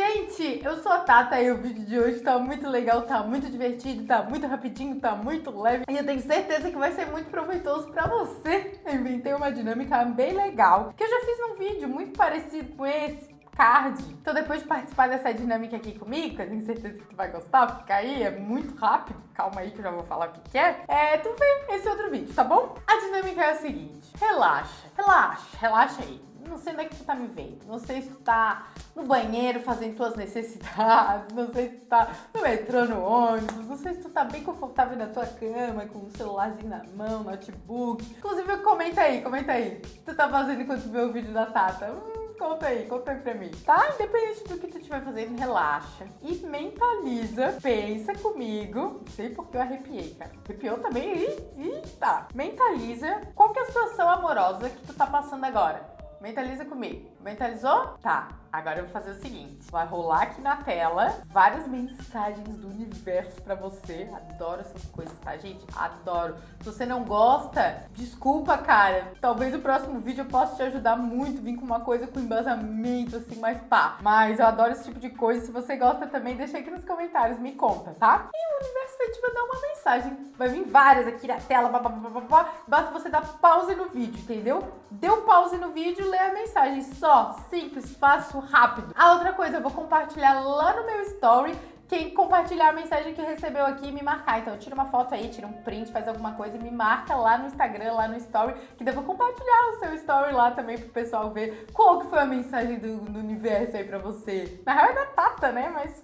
gente! Eu sou a Tata e o vídeo de hoje tá muito legal, tá muito divertido, tá muito rapidinho, tá muito leve e eu tenho certeza que vai ser muito proveitoso pra você. Eu inventei uma dinâmica bem legal que eu já fiz num vídeo muito parecido com esse, card. Então depois de participar dessa dinâmica aqui comigo, que eu tenho certeza que tu vai gostar, fica aí, é muito rápido, calma aí que eu já vou falar o que, que é, é, tu vê esse outro vídeo, tá bom? A dinâmica é a seguinte, relaxa, relaxa, relaxa aí. Não sei onde é que tu tá me vendo, não sei se tu tá no banheiro fazendo tuas necessidades, não sei se tu tá no metrô, no ônibus, não sei se tu tá bem confortável na tua cama, com o celularzinho na mão, notebook. Inclusive, comenta aí, comenta aí. O que tu tá fazendo enquanto tu vê o vídeo da Tata? Hum, Conta aí, conta aí pra mim, tá? Independente do que tu estiver fazendo, relaxa e mentaliza, pensa comigo. Não sei porque eu arrepiei, cara. Arrepiou também? Ih, tá. Mentaliza qual que é a situação amorosa que tu tá passando agora. Mentaliza comigo. Mentalizou? Tá. Agora eu vou fazer o seguinte. Vai rolar aqui na tela várias mensagens do universo pra você. Adoro essas coisas, tá, gente? Adoro. Se você não gosta, desculpa, cara. Talvez o próximo vídeo eu possa te ajudar muito. Vir com uma coisa com embasamento, assim, mais pá. Mas eu adoro esse tipo de coisa. Se você gosta também, deixa aqui nos comentários. Me conta, tá? E o universo vai te mandar uma mensagem. Vai vir várias aqui na tela. Blá, blá, blá, blá, Basta você dar pause no vídeo, entendeu? Deu pause no vídeo, lê a mensagem. Só, simples, fácil, rápido. A outra coisa, eu vou compartilhar lá no meu story quem compartilhar a mensagem que recebeu aqui e me marcar. Então tira uma foto aí, tira um print, faz alguma coisa e me marca lá no Instagram, lá no story, que eu vou compartilhar o seu story lá também pro pessoal ver qual que foi a mensagem do, do universo aí pra você. Na real é da Tata, né? Mas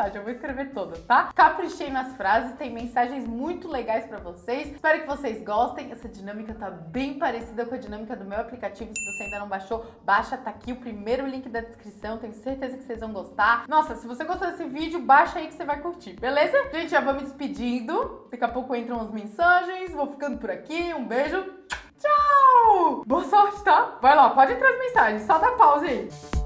mensagem, eu vou escrever toda, tá? Caprichei nas frases, tem mensagens muito legais pra vocês. Espero que vocês gostem. Essa dinâmica tá bem parecida com a dinâmica do meu aplicativo. Se você ainda não baixou, baixa, tá aqui o primeiro link da descrição. Tenho certeza que vocês vão gostar. Nossa, se você gostou desse vídeo, baixa aí que você vai curtir, beleza? Gente, já vou me despedindo. Daqui a pouco entram as mensagens. Vou ficando por aqui. Um beijo. Tchau! Boa sorte, tá? Vai lá, pode entrar as mensagens. Só dá pausa aí.